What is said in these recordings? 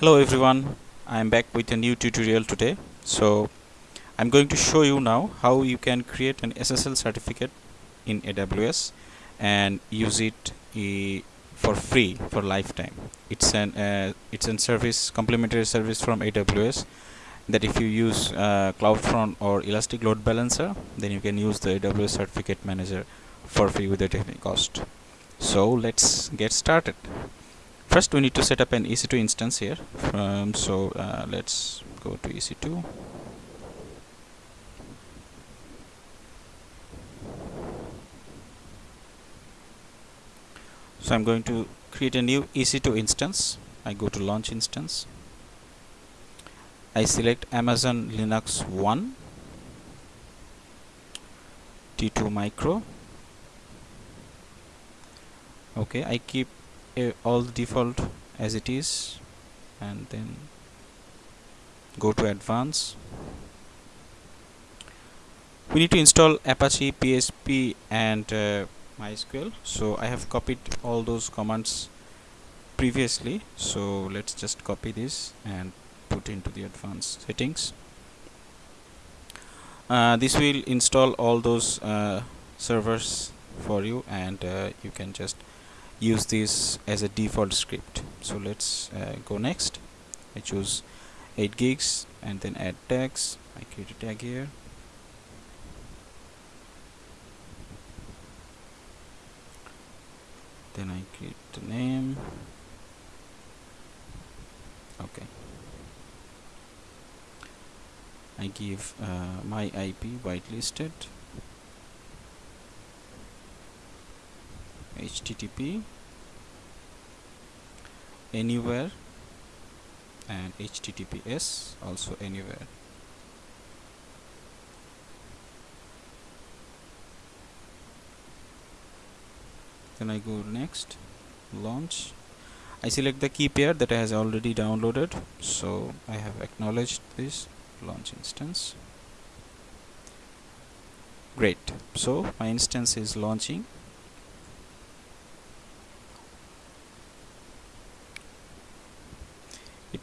Hello everyone, I am back with a new tutorial today. So I'm going to show you now how you can create an SSL certificate in AWS and use it uh, for free for lifetime. It's an uh, it's a service complimentary service from AWS that if you use uh, CloudFront or Elastic Load Balancer then you can use the AWS Certificate Manager for free without any cost. So let's get started first we need to set up an EC2 instance here. Um, so uh, let's go to EC2 so I'm going to create a new EC2 instance. I go to launch instance. I select Amazon Linux 1 T2 micro. Okay I keep all the default as it is and then go to advanced. We need to install Apache PHP and uh, MySQL. So I have copied all those commands previously. So let's just copy this and put into the advanced settings. Uh, this will install all those uh, servers for you and uh, you can just use this as a default script. So let's uh, go next. I choose 8 gigs and then add tags. I create a tag here. Then I create the name. Okay. I give uh, my IP whitelisted http anywhere and https also anywhere. Then I go next launch. I select the key pair that I has already downloaded so I have acknowledged this launch instance. Great. So my instance is launching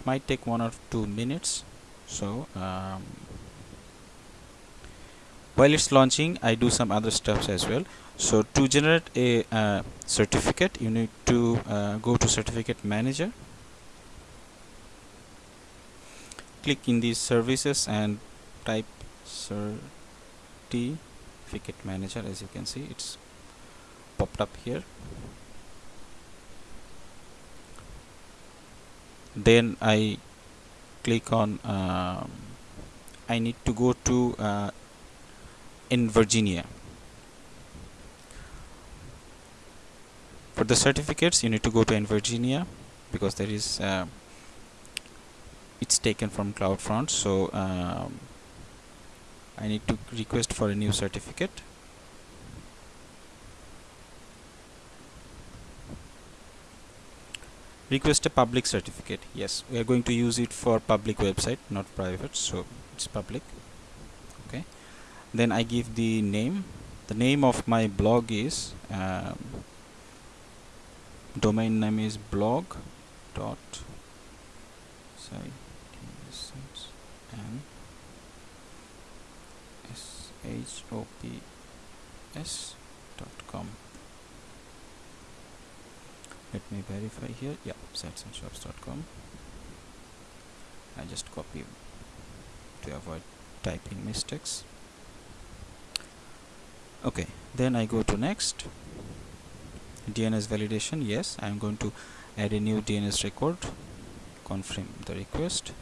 might take one or two minutes. So um, while it's launching I do some other steps as well. So to generate a uh, certificate you need to uh, go to certificate manager. Click in these services and type certificate manager. As you can see it's popped up here then I click on um, I need to go to uh, in Virginia. For the certificates you need to go to in Virginia because there is uh, it's taken from CloudFront. So um, I need to request for a new certificate request a public certificate. Yes we are going to use it for public website not private so it's public. Okay. Then I give the name. The name of my blog is um, domain name is blog dot sorry and s h o p s dot com let me verify here. Yeah sitesandshops.com I just copy to avoid typing mistakes. Okay then I go to next. DNS validation yes I'm going to add a new DNS record. Confirm the request.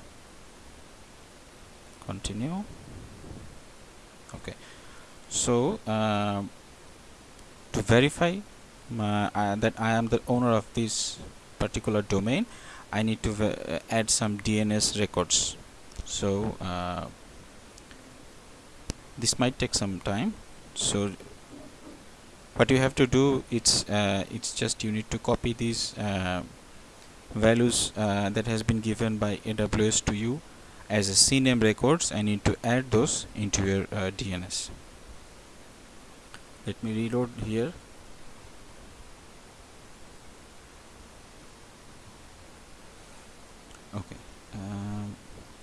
Continue. Okay so uh, to verify uh, that I am the owner of this particular domain I need to uh, add some DNS records. So uh, this might take some time. So what you have to do it's uh, it's just you need to copy these uh, values uh, that has been given by AWS to you as a CNAME records. I need to add those into your DNS let me reload here okay. Um,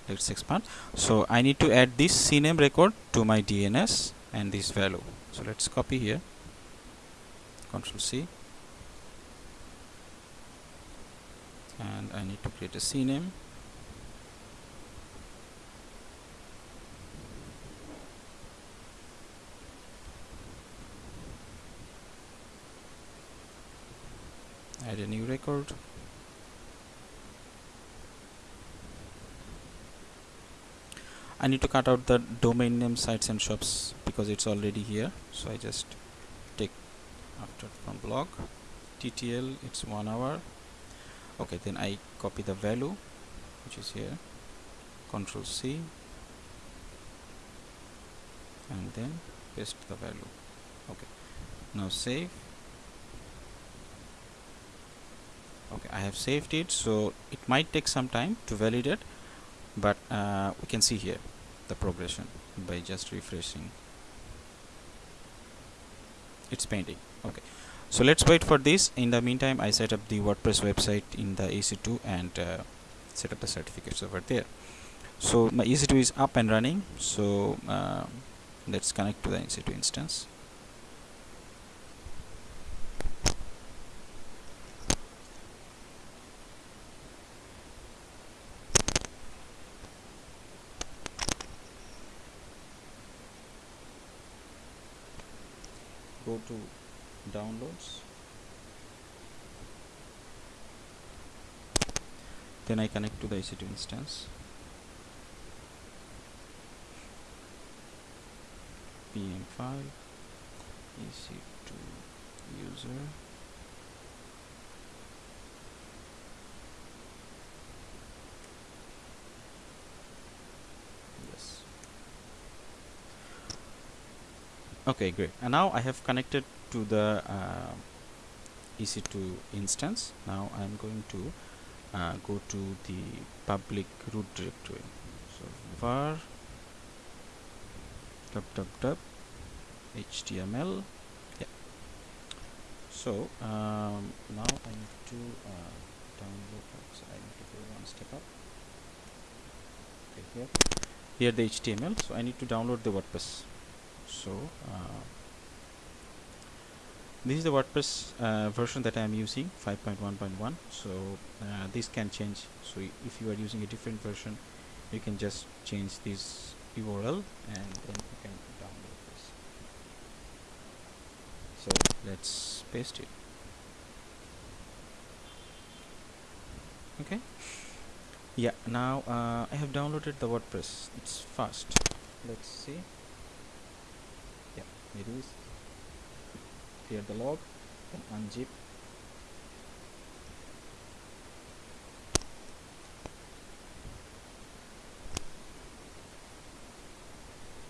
let's expand. So I need to add this CNAME record to my DNS and this value. So let's copy here. Control C. And I need to create a CNAME. Add a new record I need to cut out the domain name sites and shops because it's already here. So I just take after from blog. TTL it's one hour. Okay then I copy the value which is here. Control C. And then paste the value. Okay now save. Okay I have saved it so it might take some time to validate but uh, we can see here the progression by just refreshing it's painting. Okay. So let's wait for this. In the meantime I set up the WordPress website in the EC2 and uh, set up the certificates over there. So my EC2 is up and running. So uh, let's connect to the EC2 instance go to downloads. Then I connect to the EC2 instance. PEM file EC2 user okay great. And now I have connected to the uh, EC2 instance. Now I'm going to uh, go to the public root directory. So var www html yeah. So um, now I need to uh, download so I need to go one step up. Okay here. Here the HTML so I need to download the WordPress so uh, this is the WordPress uh, version that I am using 5.1.1 so uh, this can change. So if you are using a different version you can just change this URL and then you can download this. So let's paste it. Okay. Yeah now uh, I have downloaded the WordPress. It's fast. Let's see it is clear the log then unzip.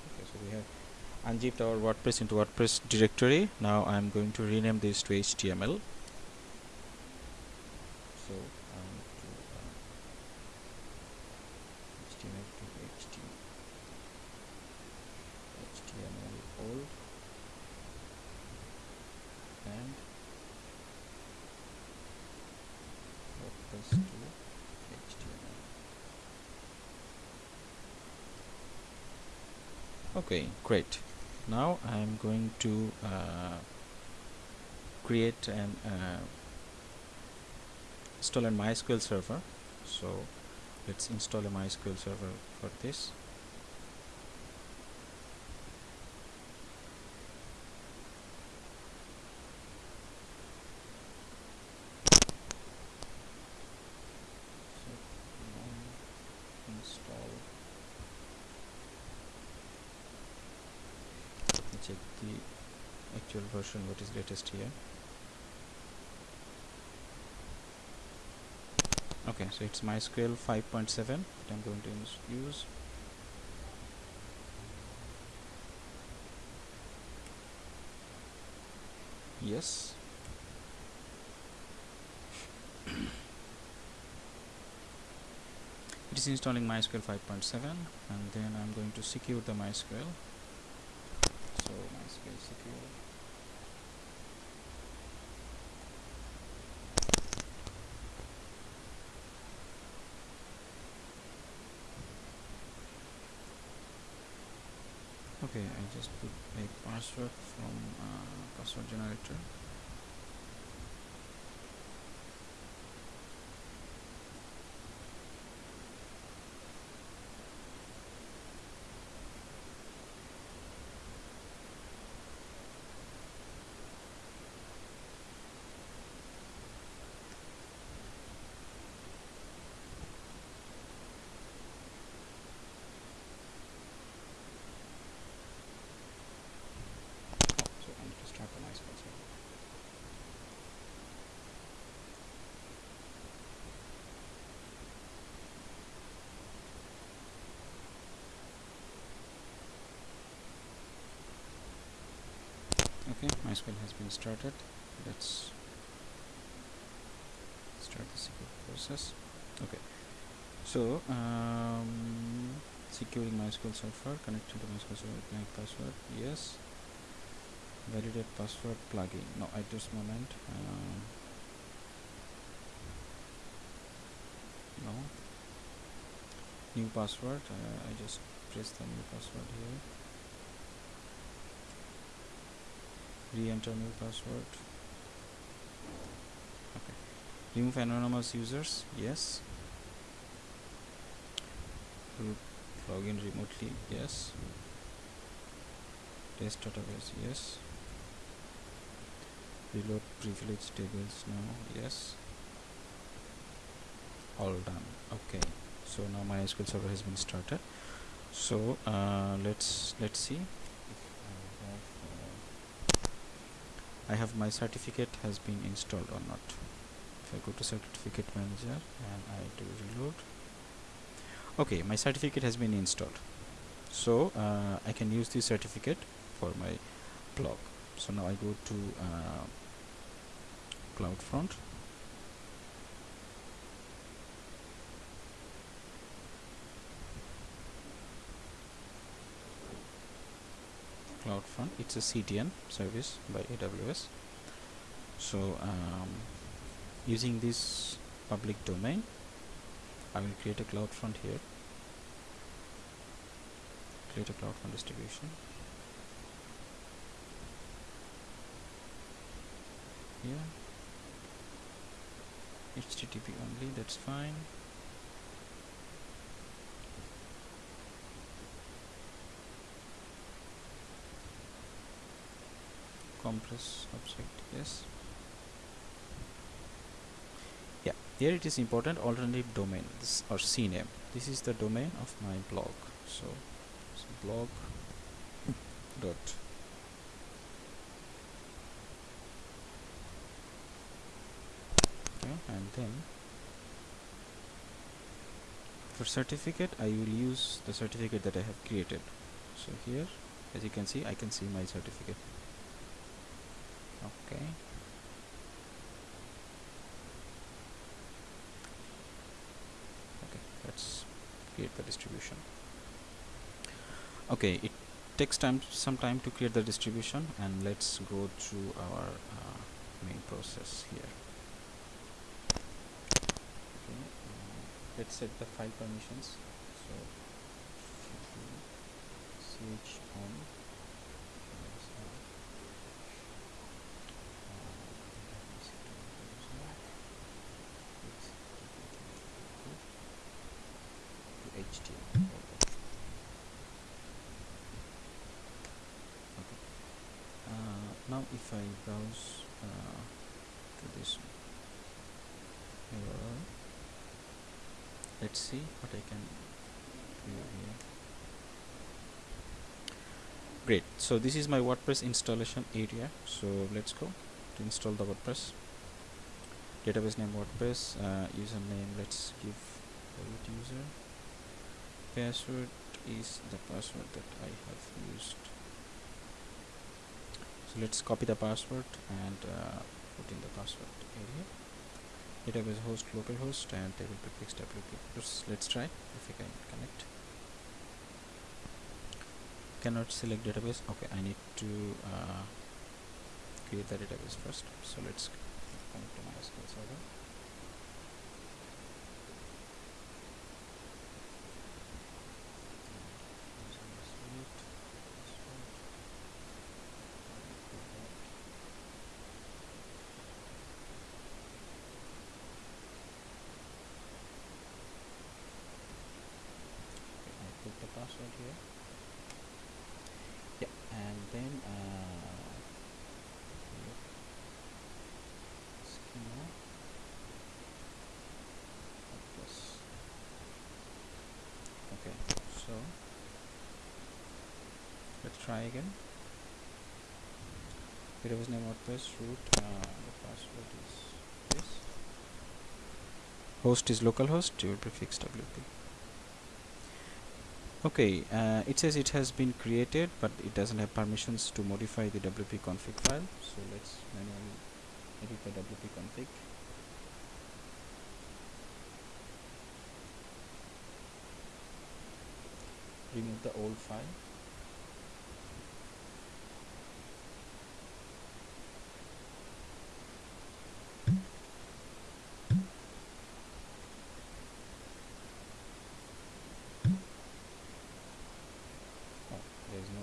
Okay so we have unzipped our WordPress into WordPress directory. Now I'm going to rename this to HTML okay great. Now I'm going to uh, create an uh, install a MySQL server. So let's install a MySQL server for this check the actual version what is latest here? Okay so it's MySQL 5.7 that I'm going to use yes. It is installing MySQL 5.7 and then I'm going to secure the MySQL. So MySQL secure okay I just put a password from uh, password generator so I need to start the MySQL server okay MySQL has been started. Let's start the secure process. Okay. So um, securing MySQL server connecting to MySQL server blank password yes. Validate password plugin. No at this moment um, no. New password uh, I just press the new password here re-enter new password. Okay. Remove anonymous users yes. Root login remotely yes. Test database yes. Reload privilege tables now yes. All done. Okay. So now MySQL server has been started. So uh, let's let's see if I have, uh, I have my certificate has been installed or not. If I go to certificate manager and I do reload. Okay my certificate has been installed. So uh, I can use this certificate for my blog. So now I go to uh, CloudFront CloudFront it's a CDN service by AWS so um, using this public domain I will create a CloudFront here. Create a CloudFront distribution. Here HTTP only that's fine compress object yes. Yeah here it is important alternative domain or cname. This is the domain of my blog so, so blog dot okay and then for certificate I will use the certificate that I have created. So here as you can see I can see my certificate okay. Okay let's create the distribution. Okay it takes time some time to create the distribution and let's go to our uh, main process here. Okay uh, let's set the file permissions. So ch on HTML. Okay. Uh, now if I browse uh, to this let's see what I can do here. Great. So this is my WordPress installation area. So let's go to install the WordPress. Database name WordPress. Uh, username. Let's give root user password is the password that I have used so let's copy the password and uh, put in the password area. Database host localhost and table prefix wp let's, let's try if we can connect. Cannot select database. Okay I need to uh, create the database first. So let's connect to MySQL server password here yeah and then uh, schema okay so let's try again. Database name WordPress root uh, the password is this. Host is localhost. Your prefix WP okay uh, it says it has been created but it doesn't have permissions to modify the WP config file. So let's manually edit the WP config. Remove the old file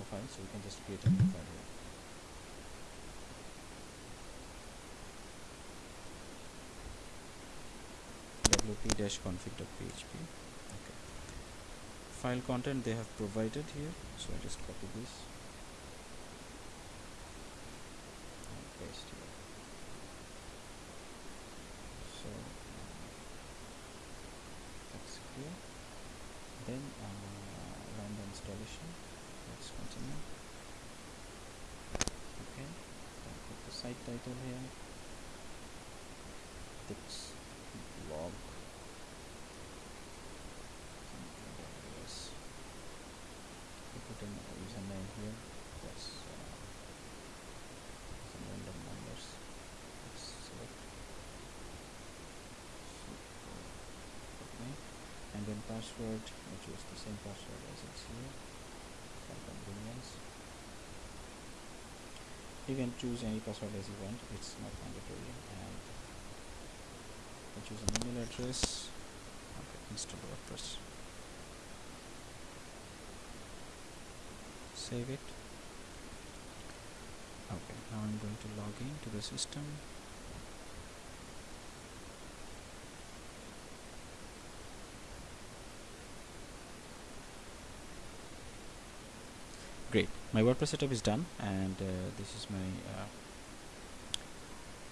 file so we can just create a new file here wp-config.php okay. File content they have provided here. So I just copy this and paste here. So uh, that's clear. Then uh, run the installation. Let's continue. Okay. I'll put the site title here. Tips blog yes we put in a username here. Uh, some random numbers. Let's select. Okay. And then password I choose the same password as it's here. For convenience. You can choose any password as you want. It's not mandatory. And I choose an email address. Okay install WordPress save it. Okay now I'm going to log in to the system. Great my WordPress setup is done and uh, this is my uh,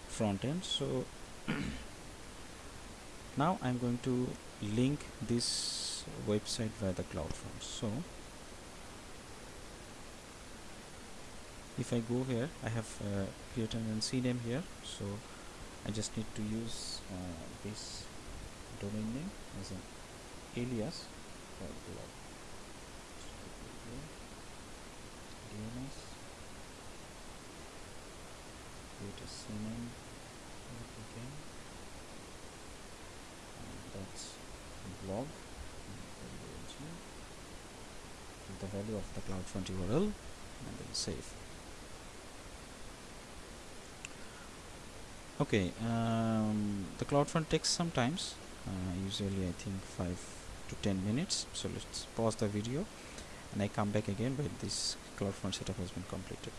front end. So now I'm going to link this website via the CloudFront so if I go here I have uh, created an CNAME here so I just need to use uh, this domain name as an alias for blog. DNS create a CNAME again. And that's blog. The value of the CloudFront URL and then save okay um, the CloudFront takes some times uh, usually I think 5 to 10 minutes. So let's pause the video and I come back again when this CloudFront setup has been completed.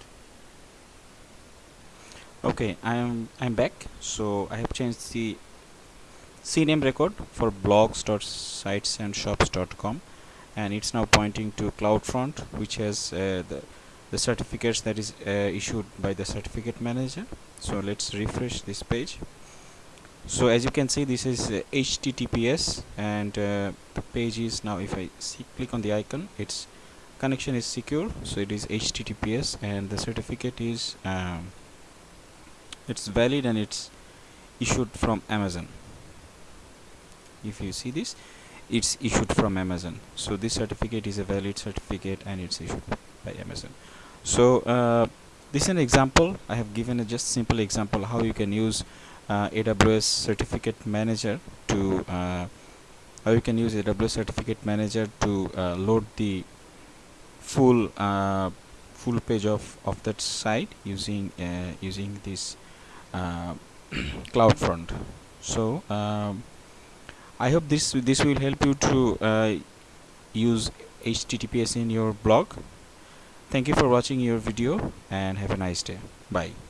Okay I'm I'm back. So I have changed the CNAME record for blogs.sitesandshops.com and it's now pointing to CloudFront which has uh, the the certificates that is uh, issued by the certificate manager. So let's refresh this page. So as you can see this is uh, HTTPS and uh, the page is now if I see, click on the icon its connection is secure. So it is HTTPS and the certificate is um, it's valid and it's issued from Amazon. If you see this it's issued from Amazon. So this certificate is a valid certificate and it's issued by Amazon. So uh, this is an example. I have given a just simple example how you can use uh, AWS certificate manager to uh, how you can use AWS certificate manager to uh, load the full uh, full page of of that site using uh, using this CloudFront so um, I hope this this will help you to use HTTPS in your blog thank you for watching your video and have a nice day. Bye